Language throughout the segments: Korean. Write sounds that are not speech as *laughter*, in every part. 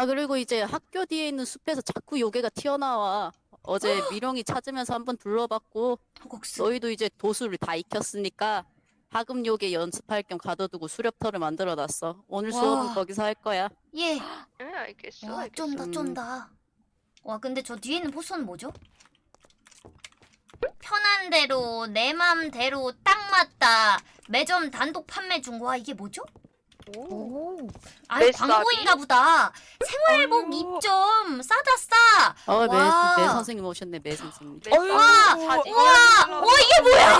아 그리고 이제 학교 뒤에 있는 숲에서 자꾸 요괴가 튀어나와. 어제 *gasps* 미령이 찾으면서 한번 둘러봤고 호국수. 너희도 이제 도수를 다 익혔으니까 하급 요괴 연습할 겸 가둬두고 수렵터를 만들어놨어. 오늘 수업은 와. 거기서 할 거야. 예. 네, 알겠어. 와 알겠어. 쫀다 쫀다. 와 근데 저 뒤에 있는 포스는 뭐죠? 편한 대로 내 맘대로 딱 맞다. 매점 단독 판매 중. 와 이게 뭐죠? 오. 오. 아니? 광고인가 보다. 생활복 아유. 입점 싸다 싸. 어, 매, 와. 매 선생님 오셨네, 매 선생님. 매싸. 와, 올라오고. 와, 이게 뭐야?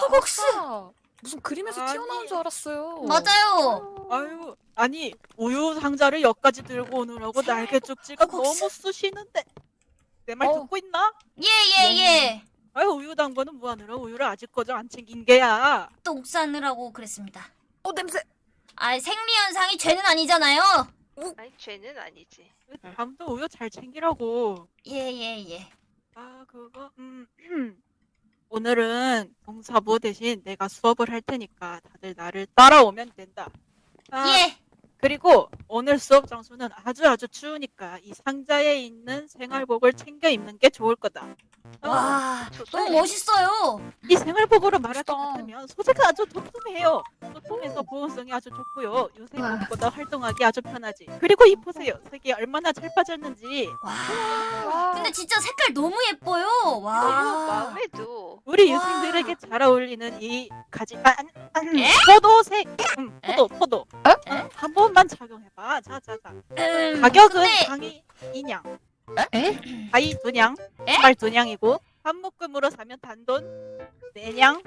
호국수. 아싸. 무슨 그림에서 아니. 튀어나온 줄 알았어요. 맞아요. 아유, 아니 우유 상자를 여기까지 들고 오느라고 날개 쪽지가. 너무 쑤시는데 내말 어. 듣고 있나? 예예 예. 아유 우유 당번은 뭐하느라 우유를 아직까지 안 챙긴 게야. 똥 싸느라고 그랬습니다. 어 냄새. 아 생리 현상이 죄는 아니잖아요. 아니 죄는 아니지. 다음도 우유 잘 챙기라고. 예예 예. 아 그거 음 오늘은 동사부 대신 내가 수업을 할 테니까 다들 나를 따라오면 된다. 아, 예. 그리고 오늘 수업 장소는 아주 아주 추우니까 이 상자에 있는 생활복을 챙겨 입는 게 좋을 거다. 어, 와. 너무 멋있어요. 이 생활복으로. 같으면 소재가 아주 도톰해요. 도톰해서 보온성이 아주 좋고요. 요새 와. 무엇보다 활동하기 아주 편하지. 그리고 이 보세요. 색이 얼마나 잘 빠졌는지. 와. 근데 진짜 색깔 너무 예뻐요. 와. 마음에 도. 우리 와. 유생들에게 잘 어울리는 이 가지 아, 아, 아, 에? 포도색 음, 에? 포도 포도 에? 어, 한번 만 착용해봐. 자 자 자. 음, 가격은 근데 강의 2냥. 에? 가위 2냥. 에? 말 2냥이고 한 묶음으로 사면 단돈 4냥.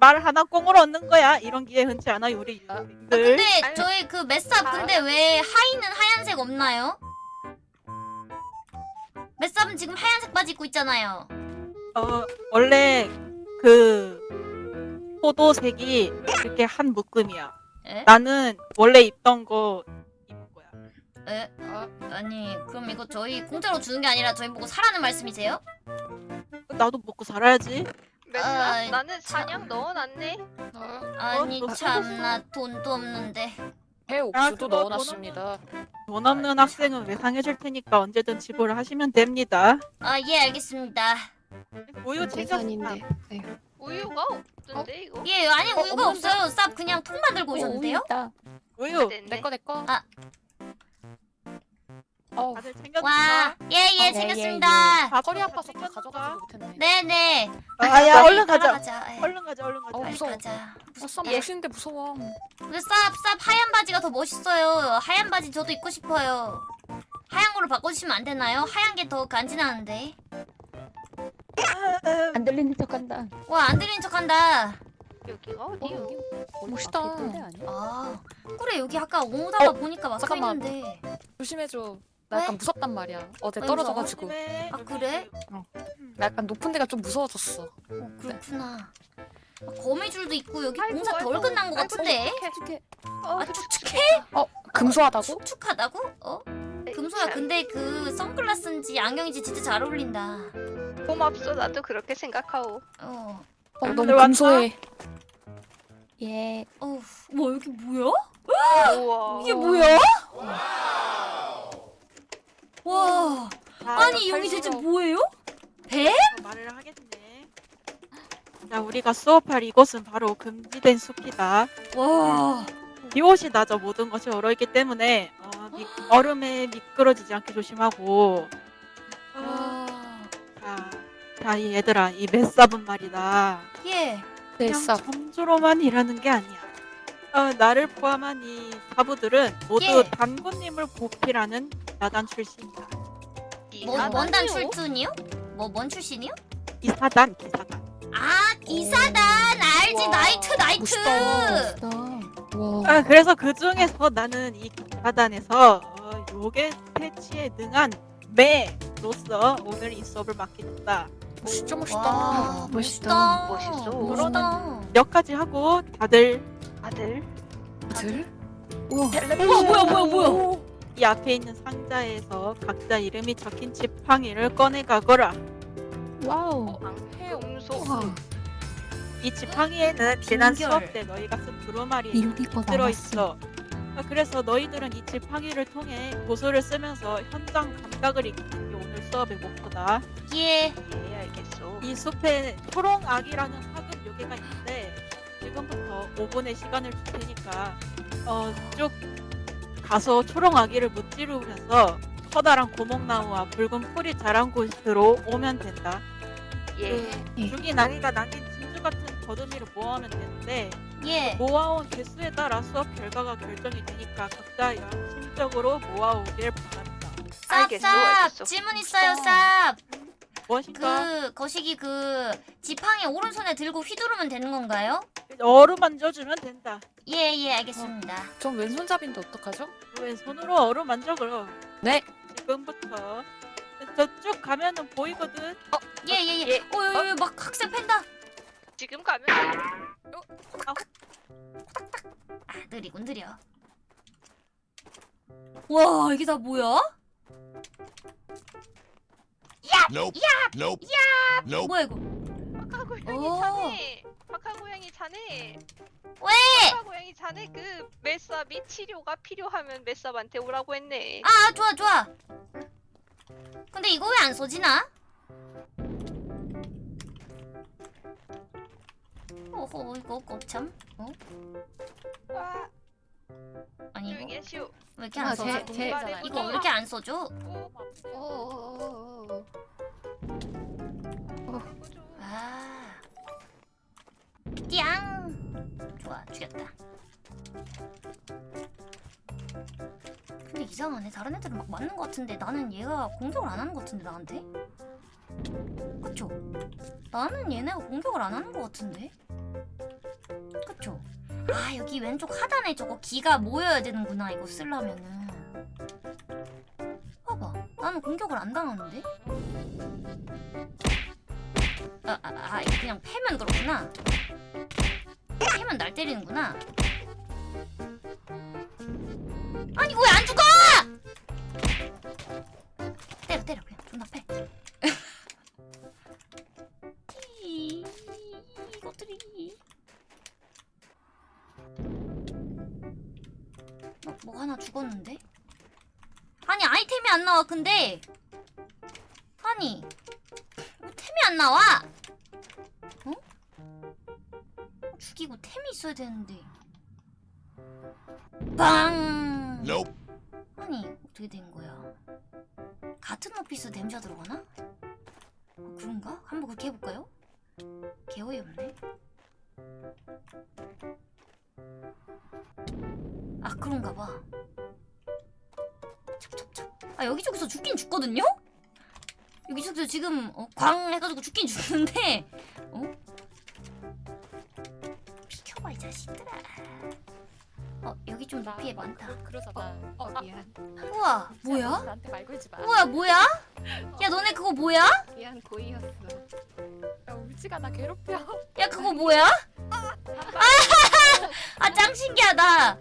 말 하나 꽁으로 얻는 거야. 이런 기회 흔치 않아요 우리 아, 유생들. 근데 아니, 저희 그 메삽 다- 근데 왜 하의는 하얀색 없나요? 메삽은 지금 하얀색 바지 입고 있잖아요. 어 원래 그 포도색이 이렇게 한 묶음이야 에? 나는 원래 입던 거 입은 거야 에? 어? 아니 그럼 이거 저희 공짜로 주는 게 아니라 저희 보고 사라는 말씀이세요? 나도 먹고 살아야지 매싸. 아, 나는 참. 사냥 넣어놨네. 아니 어, 너 참나 돈도 없는데 해 아, 옥수도 넣어놨습니다. 돈 없는 학생은 외상해줄 테니까 언제든 지불을 하시면 됩니다. 아 예 알겠습니다. 우유 챙겼어. 계산인데. 우유가 없던데 이거. 예 아니 어, 우유가 없는데? 없어요. 쌉 그냥 통만 들고 오셨는데요? 우유 됐네. 내거 내거. 아. 어. 다들 챙겼어. 와 예예 어, 챙겼습니다. 허리 아파서 다 가져가지도 못했네. 네네. 아야 얼른 가자. 가자. 예. 얼른 가자. 얼른 가자. 어, 빨리 무서워. 가자. 어, 쌈 예. 멋있는데 무서워. 근데 쌉, 쌉 하얀 바지가 더 멋있어요. 하얀 바지 저도 입고 싶어요. 하얀 걸로 바꿔주시면 안 되나요? 하얀 게 더 간지나는데. 안 들리는 척한다. 와, 안 들리는 척 한다. 여기가 어, 어디요? 여기 멋있다. 아니야? 아, 그래, 여기 아까 오다가 어, 보니까 막혀 잠깐만. 있는데. 조심해줘. 나 약간 왜? 무섭단 말이야. 어제 왜 떨어져가지고. 조심해. 아, 그래? 나 약간 높은 데가 좀 무서워졌어. 어, 그렇구나. 아, 거미줄도 있고 여기 아이고, 공사 덜 아이고. 끝난 것 아이고, 같은데. 축축해. 아, 어, 축축해? 어 금소하다고? 축축하다고? 어? 금소야, 참. 근데 그 선글라스인지 안경인지 진짜 잘 어울린다. 고맙소. 나도 그렇게 생각하오. 어. 어잘 너무? 금소해. 예. 어우, 뭐 여기 뭐야? 우와. 이게 뭐야? 와. 자, 아니 여기 대체 뭐예요? 배? 말을 하겠네. 자, 우리가 수업할 이곳은 바로 금지된 숲이다. 와. 비옷이 나져 모든 것이 얼어있기 때문에 어, 미, 얼음에 미끄러지지 않게 조심하고. 어, 자, 이 얘들아, 이 맷삽은 말이다. 예. 네, 그냥 쌉. 점주로만 일하는 게 아니야. 어, 나를 포함한 이 사부들은 모두 예. 단군님을 보필하는 야단 출신이다. 뭐? 원단 출신이요? 뭐 뭔 출신이요? 기사단, 기사단. 아 기사단 알지 와. 나이트 나이트. 멋있다. 멋있다. 와. 아, 그래서 그 중에서 나는 이 기사단에서 어, 요괴 퇴치에 능한 매로서 오늘 이 수업을 맡게 됐다. 진짜 멋있다. 와 멋있다. 멋있다. 멋있어. 몇 가지 하고 다들 아들. 들? 우와 뭐야 뭐야 뭐야. 이 앞에 있는 상자에서 각자 이름이 적힌 지팡이를 꺼내 가거라. 와우. 방금소. 이 지팡이에는 지난. 수업 때 너희가 쓴 두루마리 들어 있어. 아, 그래서 너희들은 이 지팡이를 통해 도서를 쓰면서 현장 감각을 익히는 수업의 목표다. 예. 예, 알겠소. 이 숲에 초롱악이라는 하급 요괴가 있는데 지금부터 5분의 시간을 줄 테니까 어, 쭉 가서 초롱아기를 무찌르면서 커다란 고목나무와 붉은 풀이 자란 곳으로 오면 된다. 예. 죽인 아기가 남긴 진주 같은 거두미를 모아오면 되는데 예. 모아온 개수에 따라 수업 결과가 결정이 되니까 각자 양심적으로 모아오길 바란다. 쌉쌉 알겠소. 질문 있어요 쌉. 무엇인가 그 거시기 그 지팡이 오른손에 들고 휘두르면 되는 건가요? 어루 만져주면 된다. 예 예 알겠습니다. 전 왼손잡인데 어떡하죠? 왼손으로 어루 만져 그럼. 네. 지금부터 저쭉 가면은 보이거든. 예예 예. 예. 어 여기 막 학생 팬다. 지금 가면 아 느리군 느려. 와 이게 다 뭐야? Nope. Nope. Nope. 뭐야 이거? 박하 고양이 오. 자네. 박하 고양이 자네. 왜? 박하 고양이 자네 그 메사 및 치료가 필요하면 메사한테 오라고 했네. 아 좋아 좋아. 근데 이거 왜 안 써지나? 오호 이거 거참. 어? 아, 아니 이거 하시오. 왜 이렇게 아, 안 써져? 제- 제- 말해보자. 이거 왜 이렇게 안 써져? 오, 오. 해보죠. 아. 띠앙. 좋아, 죽였다. 근데 이상하네. 다른 애들은 막 맞는 것 같은데 나는 얘가 공격을 안 하는 것 같은데 나한테? 그쵸? 나는 얘네가 공격을 안 하는 것 같은데? 아 여기 왼쪽 하단에 저거 기가 모여야 되는구나 이거 쓰려면은 봐봐 나는 공격을 안 당하는데? 아, 아, 아, 그냥 패면 그렇구나. 패면 날 때리는구나. 근데. 아니. 왜 템이 안 나와? 어? 죽이고 템이 있어야 되는데. 빵! 아니 어떻게 된 거야? 같은 오피스 댐자 들어가나? 어, 그런가? 한번 그렇게 해볼까요? 개어이 없네. 아 그런가 봐. 아 여기저기서 죽긴 죽거든요? 여기저기서 지금 어, 광 해가지고 죽긴 죽는데 어? 비켜봐 이 자식들아. 어 여기 좀 높이에 많다. 그러잖아. 어, 미안. 우와 뭐야? 나한테 말 걸지 마. 뭐야 뭐야? 야 너네 그거 뭐야? 미안, 고이였어. 야, 울지가 나 괴롭혀. 야 그거 뭐야? 아짱 신기하다.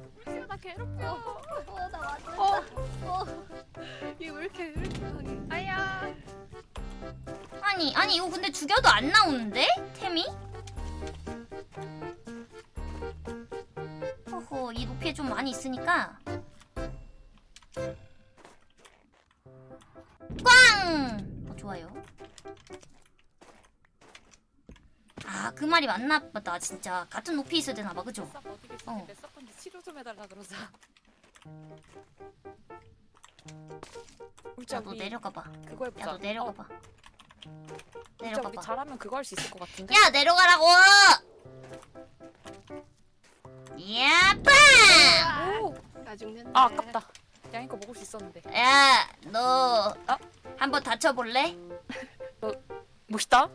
아니 아니 이거 근데 죽여도 안 나오는데 템이? 허허 이 높이에 좀 많이 있으니까 꽝! 어, 좋아요. 아 그 말이 맞나 보다 진짜 같은 높이 있어야 되나 봐 그죠? 어. 몇 사건지 치료 좀 해달라 그러자. 울지 야너 내려가 봐. 그거 해보자. 야너 내려가 봐. 내려가 우리 봐. 잘하면 그거 할 수 있을 것 같은데. 야 내려가라고! 야 빵! 오. 나 죽는다. 아 아깝다. 양이 거 먹을 수 있었는데. 야, 너 어? 한번 다쳐볼래? 멋있다.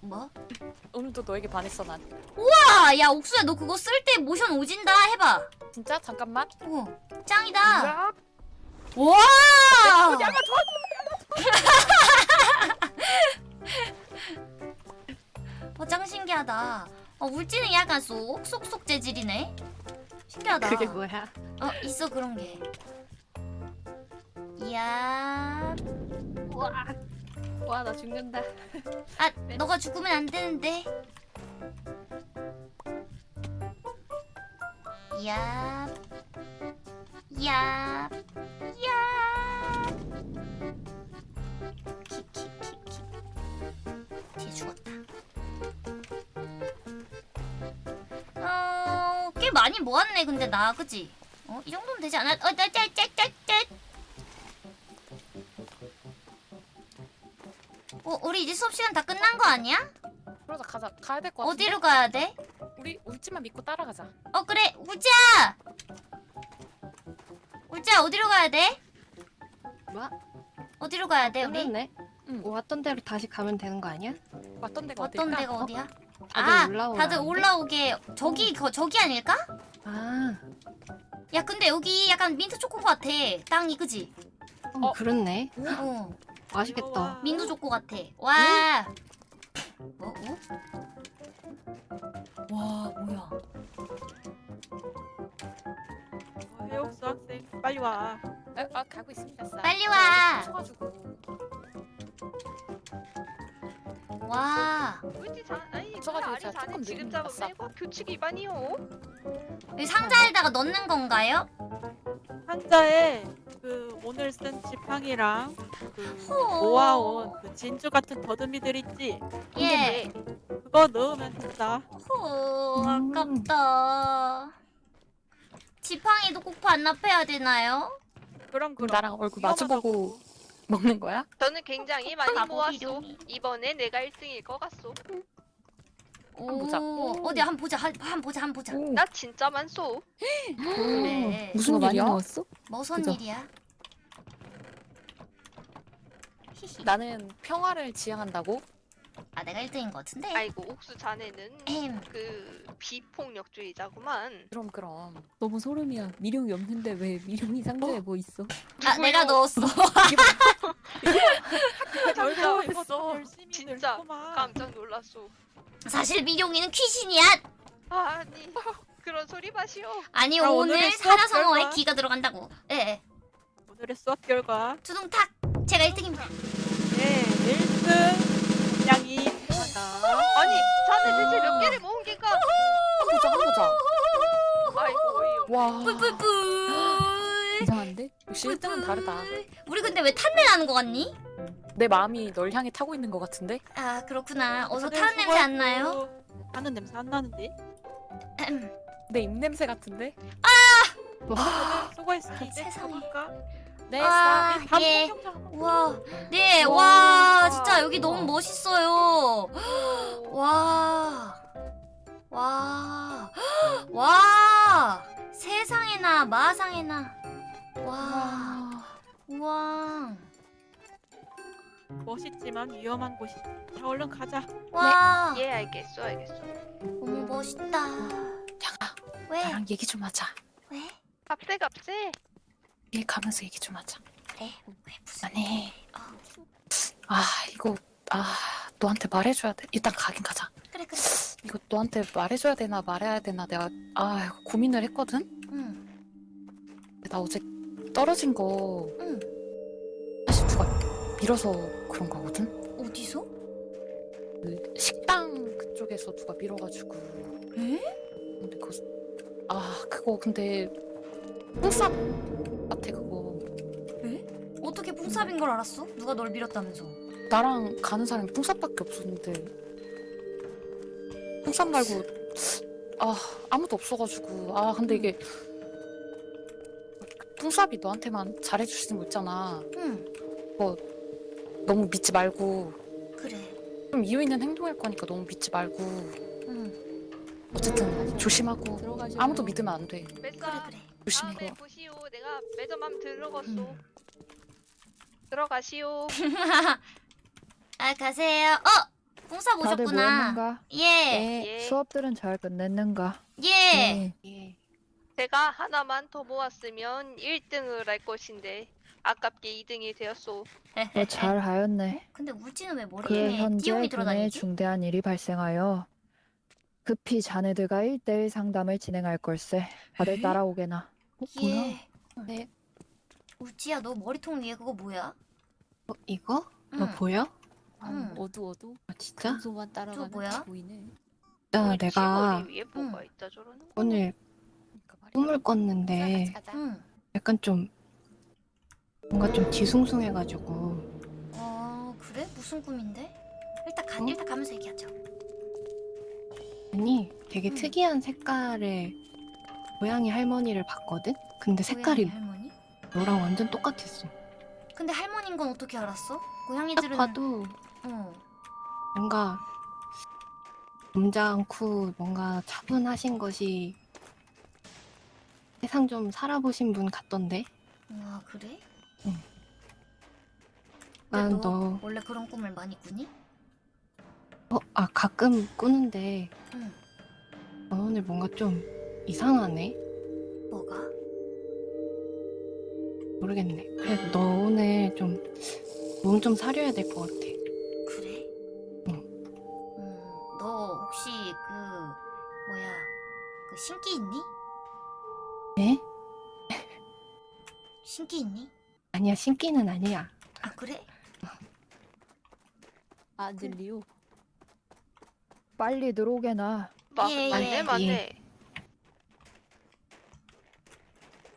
뭐? 오늘도 너에게 반했어 난. 아, 야, 옥수야, 너 그거 쓸 때 모션 오진다 해봐. 진짜 잠깐만. 오, 짱이다. 야, 와! 야마 *laughs* 어, 짱 신기하다. 어, 울지는 약간 쏙쏙쏙 재질이네. 신기하다. 그게 뭐야? 어, 있어 그런 게. 이야, 와. 와, 나 죽는다. 아, *laughs* 너가 죽으면 안 되는데. 이야, 많이 모았네. 근데 나 그지? 어, 이 정도면 되지 않아? 어, 나, 짜, 짜, 짜, 짜. 어, 우리 이제 수업 시간 다 끝난 거 아니야? 그러자 가자. 가야 될것 같은데. 어디로 가야 돼? 우리 울지만 믿고 따라가자. 어 그래 우지야 우지야 어디로 가야 돼? 뭐? 어디로 가야 돼 우리? 응. 왔던 대로 다시 가면 되는 거 아니야? 왔던 데가 어떤 어딜까? 데가 어? 어디야? 다들 아 올라오라는데? 다들 올라오게 저기 거, 저기 아닐까? 아, 야 근데 여기 약간 민트 초코 같아 땅이 그지? 어, 그렇네. 어 맛있겠다. 민트 초코 같아 와 뭐? 어? 와 뭐야 어, 해옥수 학생 빨리 와. 아, 아 가고 있습니다. 쌀. 빨리 와. 쳐가지고. 와 울지 자 아니 아리 제가 자네 조금 지금 느린 잡으면 규칙 위반이요. 여기 상자에다가 넣는 건가요? 한자에 그 오늘 쓴 지팡이랑 그 호. 모아온 그 진주 같은 더듬이들 있지? 예 그거 넣으면 된다. 호 음. 아깝다 지팡이도 꼭 반납해야 되나요? 그럼 그럼 그럼. 나랑 얼굴 위험하다고. 마주보고 먹는 거야? 저는 굉장히 많이 바보 모았소. 이번에 내가 1등일 것 같소. 오, 보자. 어디 한번 보자 한, 한번 보자 한번 보자 나 진짜 많소. 그래 무슨 일이야? 무슨 그죠? 일이야? 나는 평화를 지향한다고? 아 내가 1등인 것 같은데 아이고 옥수 자네는 에헴. 그 비폭력주의자구만. 그럼 그럼. 너무 소름이야. 미룡이 없는데 왜 미룡이 상자에 뭐 있어? 아 내가 넣었어 *laughs* 결국 이거 진짜. 깜짝 놀랐소. 사실 미룡이는 귀신이야 아니 그런 소리 마시오. 아니 아, 오늘 오늘의 수업 산화성어에 결과. 기가 들어간다고 예 오늘의 수업 결과 두둥탁 제가 1등입니다 네 1등 양이 하다. 아니 자네 대체 몇 개를 모은? 한 보자 한 보자. 아이고 어이없. 와. 뿔뿔뿔 이상한데? 역시 1등은 다르다. 우리 근데 왜 탄내 나는 거 같니? 내 마음이 널 향해 타고 있는 것 같은데? 아 그렇구나 어서 다들 타는 냄새 안. 나요? 타는 냄새 안 나는데? 내 입냄새 같은데? 다들 수고했어. 이제 세상에. 네, 아, 밤 예. 와, 네, 와. 와, 진짜 여기 너무 멋있어요. *gasps* 와, 와, *gasps* 와, 세상에나 마상에나, 와, 우와, 멋있지만 위험한 곳이. 자 얼른 가자. 와, 예 알겠어 알겠어. 너무 멋있다. 양아, 왜? 나랑 얘기 좀 하자. 왜? 값세 값세. 얘 가면서 얘기 좀 하자. 그래, 왜 무슨? 아니, 어, 아 이거 아 너한테 말해줘야 돼. 일단 가긴 가자. 그래, 그래. 이거 너한테 말해줘야 되나 말해야 되나 내가 아 이거 고민을 했거든. 응, 근데 나 어제 떨어진 거 응. 사실 누가 밀어서 그런 거거든. 어디서? 그 식당 그쪽에서 누가 밀어가지고. 에? 근데 그거 아 그거 근데 뽕쌉 같아 그거. 어떻게 뿡삽인 걸 알았어? 누가 널 밀었다면서? 나랑 가는 사람이 뽕쌉밖에 없었는데. 뽕쌉 말고 아 아무도 없어가지고. 아 근데 이게 뽕쌉이 너한테만 잘해주시는 거 있잖아. 응, 너무 믿지 말고. 그래, 좀 이유 있는 행동할 거니까 너무 믿지 말고. 응, 어쨌든 조심하고. 아무도 믿으면 안돼. 그래, 그래. 조심해 다음에 보시오. 내가 매점함 들러갔소. 음. 들어가시오. *laughs* 아 가세요. 어, 다들 오셨구나. 모였는가? 예, 네. 예. 수업들은 잘 끝냈는가? 예. 네. 예. 제가 하나만 더 모았으면 1등을 할 것인데 아깝게 2등이 되었소. 뭐잘 하였네. 근데 울지는 왜 그 머리에 현재 띠용이 군에 들어다니지? 중대한 일이 발생하여 급히 자네들과 1대1 상담을 진행할 걸세. 다들 따라오게나. 예. 네. 울지야, 너 머리통 위에 그거 뭐야? 어, 이거? 응. 너 보여? 응. 어두워도 아, 진짜? 평소만 따라가면 뭐야? 다 보이네. 야, 우리 내가 위에 뭐가 있다 저러는 거. 오늘 그러니까 말이야. 꿈을 꿨는데 가자. 응. 약간 좀 뭔가 좀 뒤숭숭해가지고 어 그래? 무슨 꿈인데? 일단 가 어? 일단 가면서 얘기하자. 아니 되게 음. 특이한 색깔의 고양이 할머니를 봤거든? 근데 색깔이 할머니? 너랑 완전 똑같았어. 근데 할머니인 건 어떻게 알았어? 딱 고양이들은 봐도 어. 뭔가 점잖고 뭔가 차분하신 것이 세상 좀 살아보신 분 같던데? 와 그래? 난 근데 너, 원래 그런 꿈을 많이 꾸니? 어, 아, 가끔 꾸는데, 응. 너 오늘 뭔가 좀 이상하네? 뭐가? 모르겠네. 그래, 너 오늘 좀, 몸 좀 사려야 될 것 같아. 그래? 응. 음, 너 혹시 그 뭐야 그 신기 있니? 에? *laughs* 신기 있니? 아니야, 신기는 아니야. 아 그래? 아질리오. 빨리 들어오게 나. 마, 예, 맞네 예. 맞네.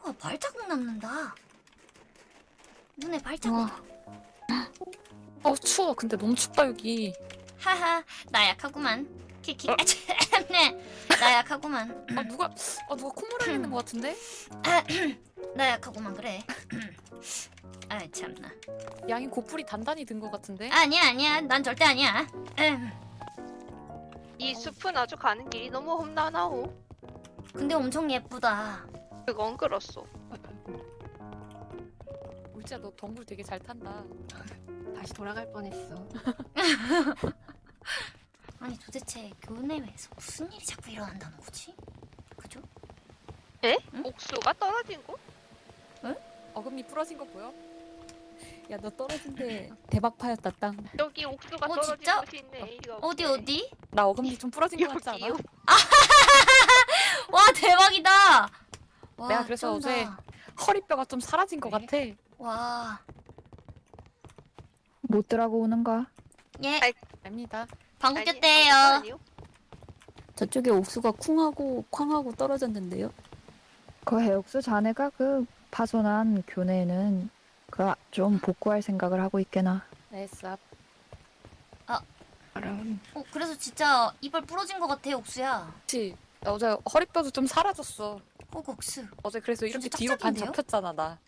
와 발자국 남는다. 눈에 발자국. 와. 어 추워. 근데 너무 춥다 여기. 하하 나 약하구만. 키키. 아, 참네. 나 약하구만. 아 누가 아 누가 콧물 흘리는 것 같은데? *clears throat* 나 약하구만 그래. *clears throat* 아 참나. 양이 고풀이 단단히 든 것 같은데? 아니야 아니야 난 절대 아니야. 음, 이 숲은 아주 가는 길이 너무 험난하오. 근데 엄청 예쁘다. 그건 그렇소. 울지야 너 덩굴 되게 잘 탄다. *laughs* 다시 돌아갈 뻔했어. *laughs* 아니 도대체 교내에서 무슨 일이 자꾸 일어난다는 거지? 그죠? 옥수가 떨어진 곳? 어금니 부러진 거 보여? 야 너 떨어진데 대박 파였다 땅. 여기 옥수가 어, 떨어진 진짜? 곳이 있네. 이거 어디? 어디? 나 어금니 좀 부러진 거 같지 않아? *laughs* 와 대박이다. 와, 내가 그래서 쩐다. 어제 허리뼈가 좀 사라진 것 그래? 같아. 와 못 들어가고 오는가? 예. 아이, 압니다. 방구 아니, 꼈대요. 아니요. 저쪽에 옥수가 쿵하고 쾅하고 떨어졌는데요. 그 해옥수 자네가 그 파손한 교내에는 그 좀 복구할 생각을 하고 있게나. 네, 쌉. 그럼, 어 그래서 진짜 이빨 부러진 것 같아 옥수야. 그치. 나 어제 허리뼈도 좀 사라졌어. 어 옥수. 어제 그래서 이렇게 뒤로 반? 잡혔잖아 나.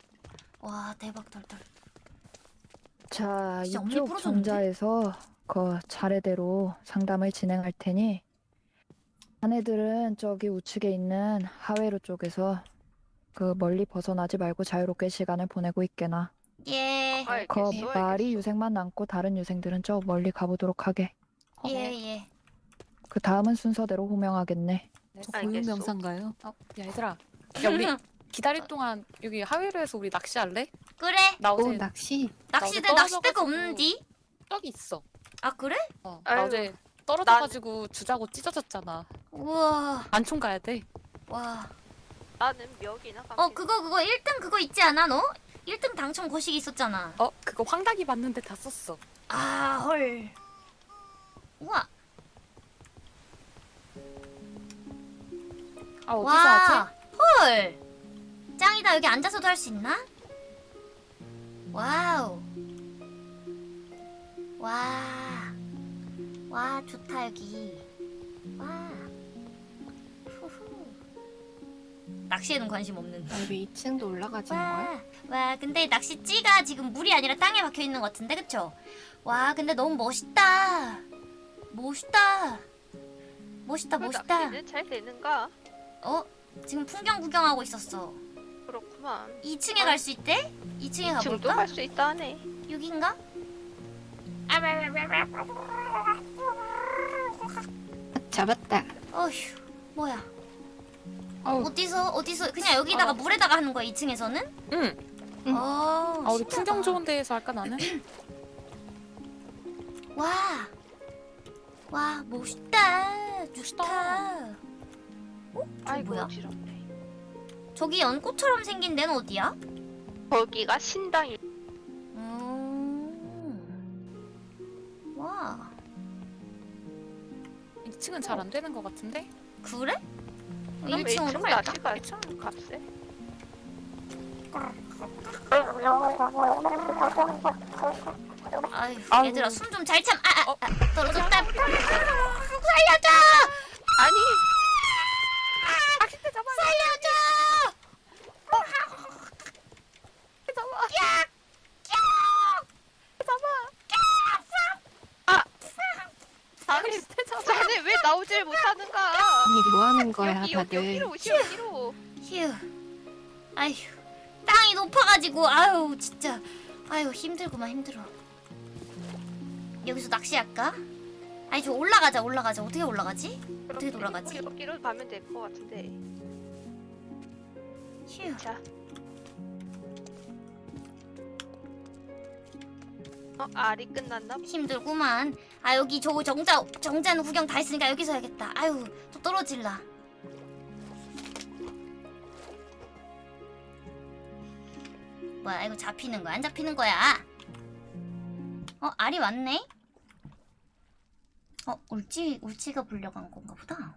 와 대박 덜덜. 자, 진짜 이쪽 부러졌는데? 정자에서 그 차례대로 상담을 진행할 테니 자네들은 저기 우측에 있는 하회로 쪽에서 그 멀리 벗어나지 말고 자유롭게 시간을 보내고 있게나. 예. 그. 말이. 유색만 남고 다른 유생들은 저 멀리 가보도록 하게. 예 예. 그 다음은 순서대로 호명하겠네. 네. 저 알겠어. 고유명사인가요? 어, 야 얘들아. 야 우리 기다릴 동안 여기 하회로에서 우리 낚시할래? 그래. 나 오, 어제 낚시. 낚시대 떨어져가지고. 낚시대가 없는디? 떡이 있어. 아 그래? 어, 나 아유, 어제 떨어져가지고 주자고 찢어졌잖아. 우와. 안총 가야 돼. 와. 나는 멱이나 어 감기. 그거 그거 1등 그거 있지 않아 너? 1등 당첨 거시기 있었잖아. 어 그거 황닭이 맞는데 다 썼어. 아 헐. 우와. 아 어디서 와. 하지? 헐. 짱이다 여기 앉아서도 할 수 있나? Wow. 와. 와 좋다 여기. 와. 후후. 낚시에는 관심 없는. 나 왜 2층도 올라가지는 거야? 와, 와, 근데 낚시찌가 지금 물이 아니라 땅에 박혀 있는 것 같은데, 그쵸? 와, 근데 너무 멋있다. 멋있다. 멋있다, 그 멋있다. 낚시는 잘 되는가? 어, 지금 풍경 구경하고 있었어. 그렇구만. 2층에 갈수 있대? 2층에 지금도 가볼까? 갈수 있다네. 여긴가? 잡았다. 어휴, 뭐야? 아우. 어디서 어디서 그냥 여기다가 아. 물에다가 하는 거야 2층에서는? 응. 응. 어, 아 우리 풍경 좋은 데에서 할까 나는? 와, 와 멋있다, 좋다. 어? 저 아이고 뭐야? 어지럽네. 저기 연꽃처럼 생긴 데는 어디야? 거기가 신당이. 음. 와, 2층은 잘 안 되는 것 같은데? 그래? 그럼 1층으로 1층 갈까? 낚시가 값세. 아유 얘들아 숨 좀 잘 참. 아, 아, 아 떨어졌다. 살려줘! 아니 살려줘! 아니 자네 왜 나오질 못하는가? 아니 뭐 하는 거야 여기 여기 다들? 여기로 오시 여기로. 휴. 아휴. 땅이 높아가지고 아유 진짜 아유 힘들구만 힘들어. 여기서 낚시할까? 아니 저 올라가자 올라가자 어떻게 올라가지? 어떻게 돌아가지? 여기로 가면 될 것 같은데. 휴. 자. 어 알이 끝났나? 힘들구만. 아 여기 저 정자 정자는 구경 다 했으니까 여기서 해야겠다. 아유 또 떨어질라. 뭐야 이거 잡히는 거야 안 잡히는 거야? 어 알이 왔네? 어 울지 울지가 불려간 건가 보다.